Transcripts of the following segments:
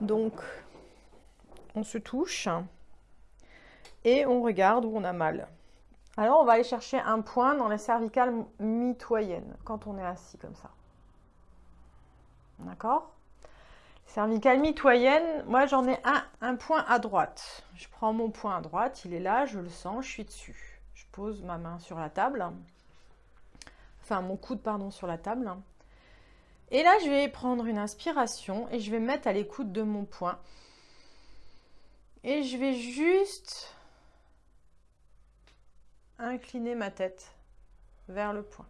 Donc, on se touche et on regarde où on a mal. Alors, on va aller chercher un point dans les cervicales mitoyennes, quand on est assis comme ça. D'accord? Cervicale mitoyenne, moi j'en ai un, un point à droite. Je prends mon point à droite, il est là, je le sens, je suis dessus. Je pose ma main sur la table. Enfin, mon coude, pardon, sur la table. Et là, je vais prendre une inspiration et je vais me mettre à l'écoute de mon point. Et je vais juste incliner ma tête vers le point.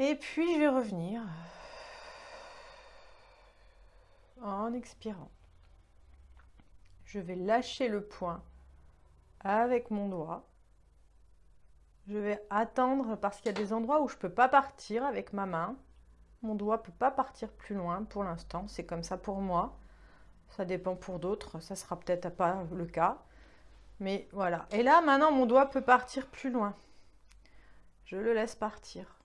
Et puis, je vais revenir en expirant. Je vais lâcher le point avec mon doigt. Je vais attendre parce qu'il y a des endroits où je ne peux pas partir avec ma main. Mon doigt ne peut pas partir plus loin pour l'instant. C'est comme ça pour moi. Ça dépend pour d'autres. Ça sera peut-être pas le cas. Mais voilà. Et là, maintenant, mon doigt peut partir plus loin. Je le laisse partir.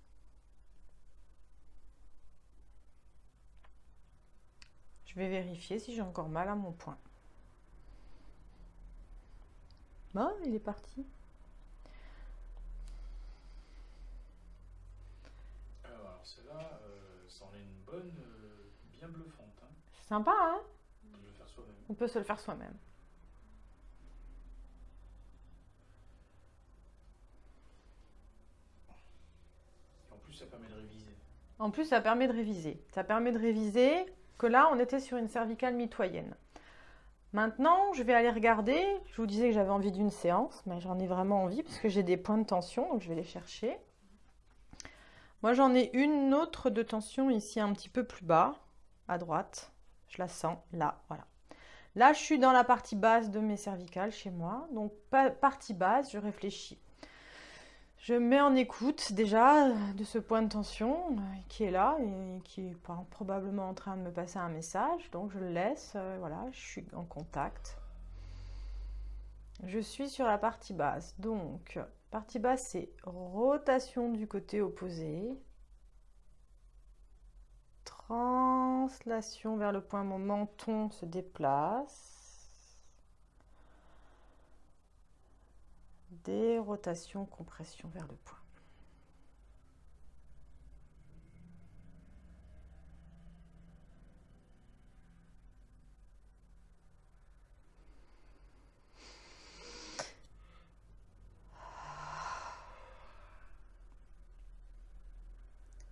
Je vais vérifier si j'ai encore mal à mon point. Bon, il est parti. Alors, celle-là, euh, ça en est une bonne, euh, bien bluffante. Hein. C'est sympa, hein? On peut le faire soi-même. On peut se le faire soi-même. En plus, ça permet de réviser. En plus, ça permet de réviser. Ça permet de réviser que là, on était sur une cervicale mitoyenne. Maintenant, je vais aller regarder. Je vous disais que j'avais envie d'une séance, mais j'en ai vraiment envie parce que j'ai des points de tension, donc je vais les chercher. Moi, j'en ai une autre de tension ici un petit peu plus bas, à droite. Je la sens là, voilà. Là, je suis dans la partie basse de mes cervicales chez moi. Donc, partie basse, je réfléchis. Je me mets en écoute déjà de ce point de tension euh, qui est là et qui est probablement en train de me passer un message. Donc je le laisse, euh, voilà, je suis en contact. Je suis sur la partie basse. Donc, partie basse, c'est rotation du côté opposé. Translation vers le point, mon menton se déplace. Des rotations, compression vers le point.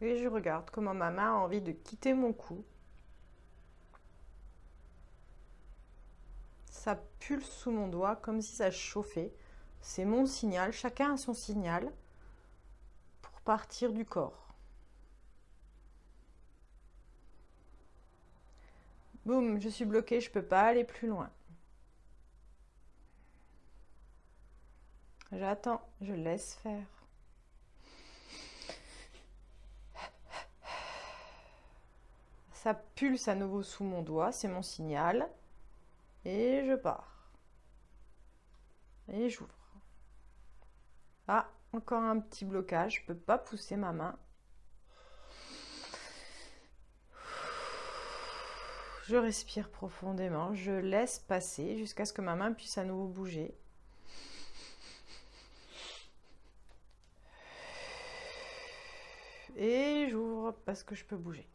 Et je regarde comment ma main a envie de quitter mon cou. Ça pulse sous mon doigt comme si ça chauffait. C'est mon signal, chacun a son signal pour partir du corps. Boum, je suis bloquée, je ne peux pas aller plus loin. J'attends, je laisse faire. Ça pulse à nouveau sous mon doigt, c'est mon signal. Et je pars. Et j'ouvre. Ah, encore un petit blocage. Je peux pas pousser ma main. Je respire profondément. Je laisse passer jusqu'à ce que ma main puisse à nouveau bouger. Et j'ouvre parce que je peux bouger.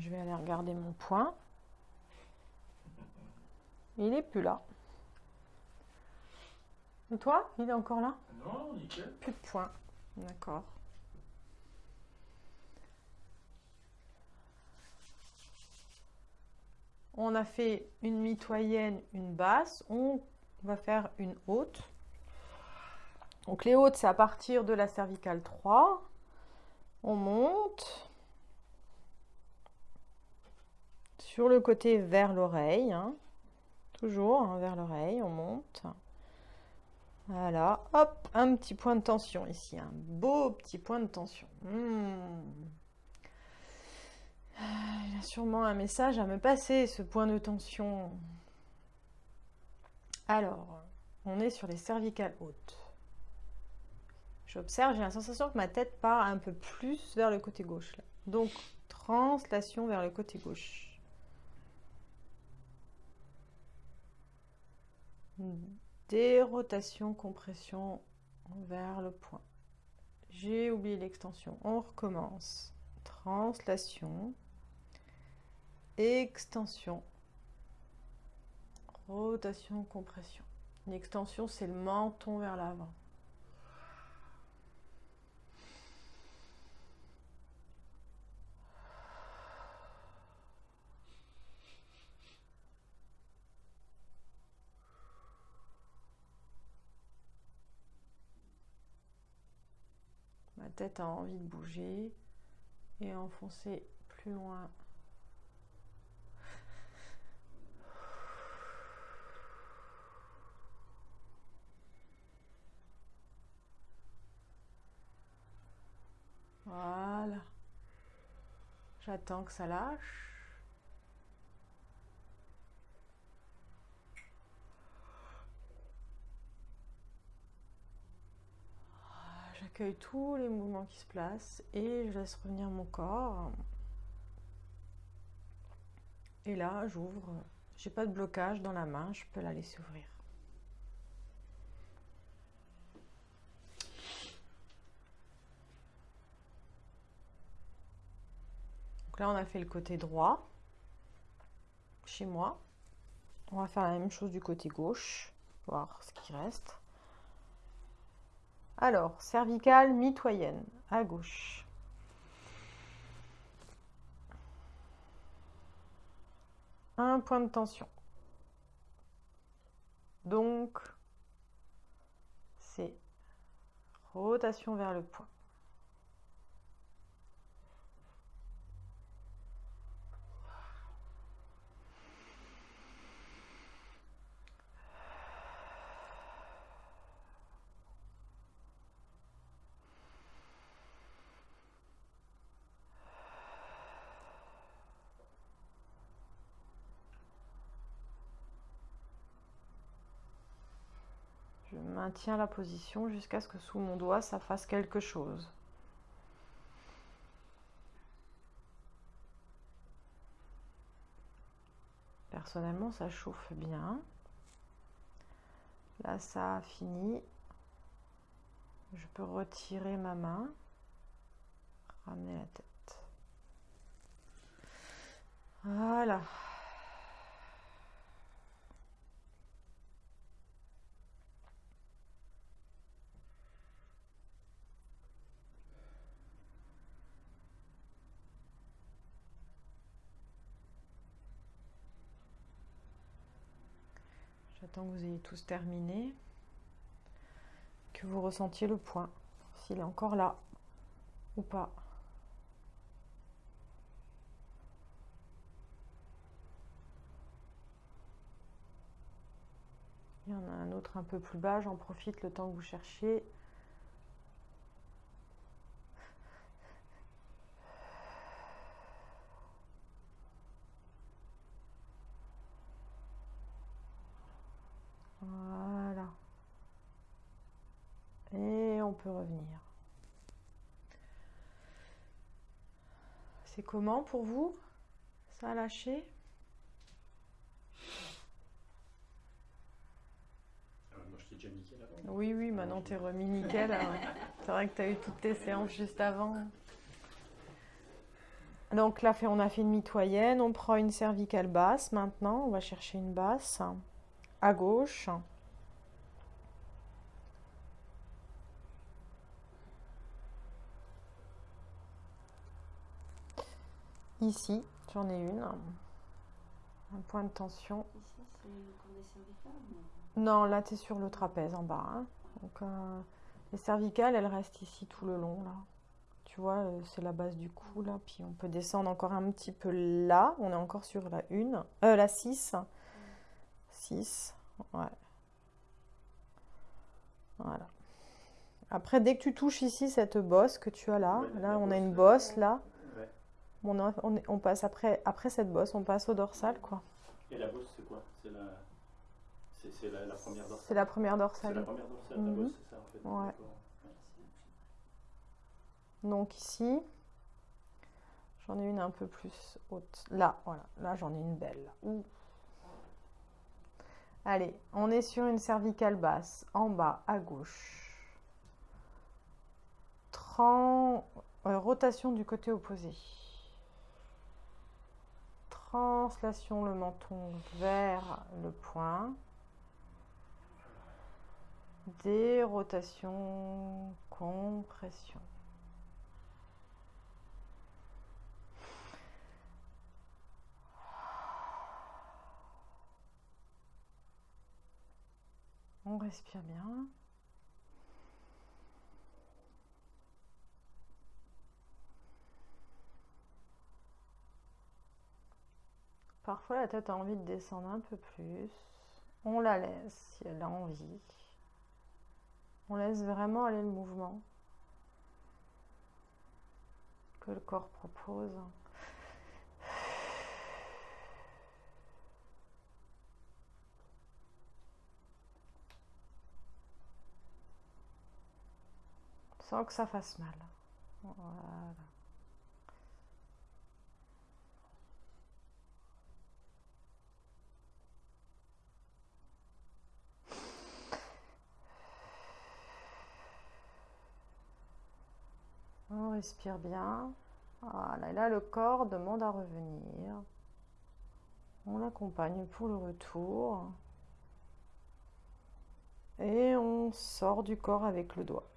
Je vais aller regarder mon point. Il n'est plus là. Et toi Il est encore là? Non, nickel. Plus de points. D'accord. On a fait une mitoyenne, une basse. On va faire une haute. Donc les hautes, c'est à partir de la cervicale 3. On monte. Sur le côté vers l'oreille. Hein. Toujours hein, vers l'oreille, on monte. Voilà, hop, un petit point de tension ici, un beau petit point de tension. Hmm. Il a sûrement un message à me passer, ce point de tension. Alors, on est sur les cervicales hautes. J'observe, j'ai la sensation que ma tête part un peu plus vers le côté gauche. Donc, translation vers le côté gauche. Dérotation, compression vers le point. J'ai oublié l'extension. On recommence. Translation. Extension. Rotation, compression. Une extension, c'est le menton vers l'avant. Tête a envie de bouger et enfoncer plus loin Voilà. J'attends que ça lâche. J'accueille tous les mouvements qui se placent et je laisse revenir mon corps. Et là, j'ouvre. J'ai pas de blocage dans la main, je peux la laisser ouvrir. Donc là, on a fait le côté droit chez moi. On va faire la même chose du côté gauche, voir ce qui reste. Alors, cervicale mitoyenne, à gauche. Un point de tension. Donc, c'est rotation vers le point. Maintiens la position jusqu'à ce que sous mon doigt ça fasse quelque chose. Personnellement, ça chauffe bien. Là, ça a fini. Je peux retirer ma main, ramener la tête. Voilà. Que vous ayez tous terminé, que vous ressentiez le point, s'il est encore là ou pas. Il y en a un autre un peu plus bas, j'en profite le temps que vous cherchiez. Revenir. C'est comment pour vous Ça a lâché déjà nickel Oui, oui, maintenant t'es remis nickel. Hein. C'est vrai que tu as eu toutes tes séances juste avant. Donc là, on a fait une mitoyenne. On prend une cervicale basse maintenant. On va chercher une basse à gauche. Ici, j'en ai une. Un point de tension. Ici, c'est Non, là, tu es sur le trapèze en bas. Hein. Donc, euh, les cervicales, elles restent ici tout le long, là. Tu vois, euh, c'est la base du cou, là. Puis on peut descendre encore un petit peu là. On est encore sur la 1. Euh, la 6. 6. Ouais. Voilà. Après, dès que tu touches ici cette bosse que tu as là, Ouais, là on a une bosse là, On, passe après, après cette bosse, on passe au dorsal quoi. Et la bosse, c'est quoi? C'est la... C'est c'est la, la première dorsale C'est la première C'est la dorsale. première dorsale, Mhm. la bosse, c'est ça en fait Ouais. Donc ici, j'en ai une un peu plus haute. Là, voilà, là j'en ai une belle. Ouh. Allez, on est sur une cervicale basse, en bas, à gauche. Tran- euh, rotation du côté opposé. Translation le menton vers le point. Dérotation, compression. On respire bien. Parfois la tête a envie de descendre un peu plus. On la laisse si elle a envie. On laisse vraiment aller le mouvement que le corps propose. Sans que ça fasse mal. Voilà. On respire bien. Voilà, et là le corps demande à revenir. On l'accompagne pour le retour. Et on sort du corps avec le doigt.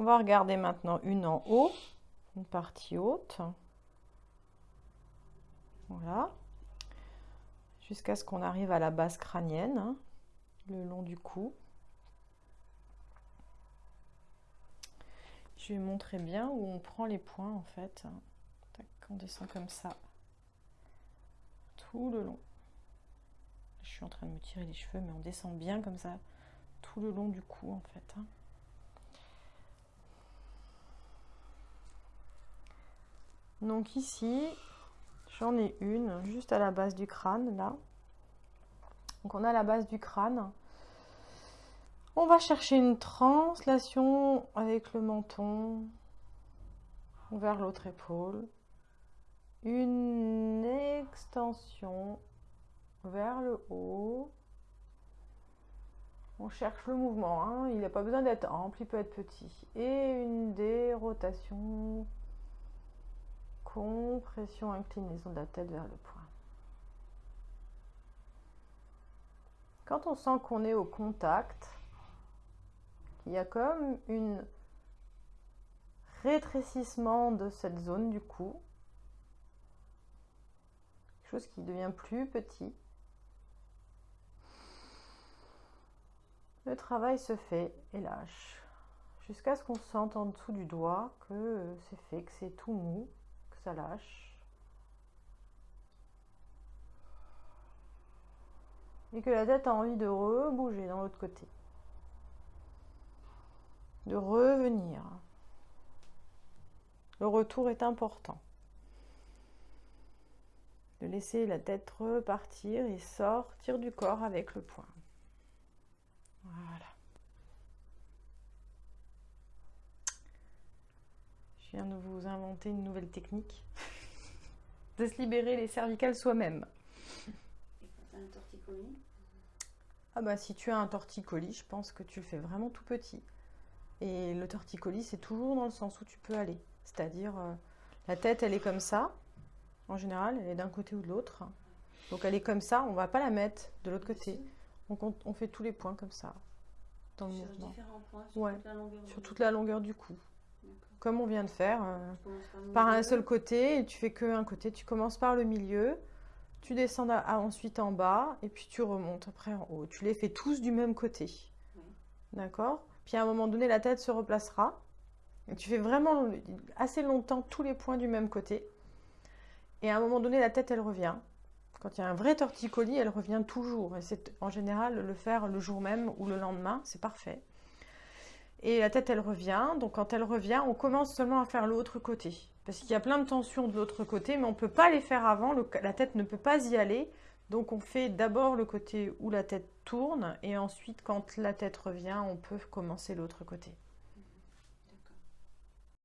On va regarder maintenant une en haut, une partie haute. Voilà. Jusqu'à ce qu'on arrive à la base crânienne, hein, le long du cou. Je vais montrer bien où on prend les points en fait. On descend comme ça. Tout le long. Je suis en train de me tirer les cheveux, mais on descend bien comme ça, tout le long du cou en fait. hein. Donc ici, j'en ai une juste à la base du crâne, là. Donc on a la base du crâne. On va chercher une translation avec le menton vers l'autre épaule. Une extension vers le haut. On cherche le mouvement, hein. il n'a pas besoin d'être ample, il peut être petit. Et une dérotation compression, inclinaison de la tête vers le point. Quand on sent qu'on est au contact, qu'il y a comme une rétrécissement de cette zone du cou, chose qui devient plus petit, le travail se fait et lâche jusqu'à ce qu'on sente en dessous du doigt que c'est fait, que c'est tout mou ça lâche. Et que la tête a envie de rebouger dans l'autre côté. De revenir. Le retour est important. De laisser la tête repartir et sortir du corps avec le poing. Voilà. Je viens de vous inventer une nouvelle technique de se libérer les cervicales soi-même. Un torticolis, Ah bah si tu as un torticolis, je pense que tu le fais vraiment tout petit. Et le torticolis, c'est toujours dans le sens où tu peux aller. C'est-à-dire, euh, la tête, elle est comme ça. En général, elle est d'un côté ou de l'autre. Donc elle est comme ça, on va pas la mettre de l'autre côté. On, compte- on fait tous les points comme ça, dans le sur mouvement. différents points, sur Ouais, toute la longueur Sur toute la longueur du cou. Comme on vient de faire. euh, par un seul côté et tu fais que un côté. Tu commences par le milieu, tu descends à- à- ensuite en bas et puis tu remontes après en haut. Tu les fais tous du même côté. Oui. D'accord? Puis à un moment donné, la tête se replacera. Et tu fais vraiment assez longtemps tous les points du même côté. Et à un moment donné, la tête, elle revient. Quand il y a un vrai torticolis, elle revient toujours. Et c'est en général le faire le jour même ou le lendemain, c'est parfait. Et la tête, elle revient. Donc quand elle revient, on commence seulement à faire l'autre côté. Parce qu'il y a plein de tensions de l'autre côté, mais on ne peut pas les faire avant. la tête ne peut pas y aller. Donc on fait d'abord le côté où la tête tourne. Et ensuite, quand la tête revient, on peut commencer l'autre côté.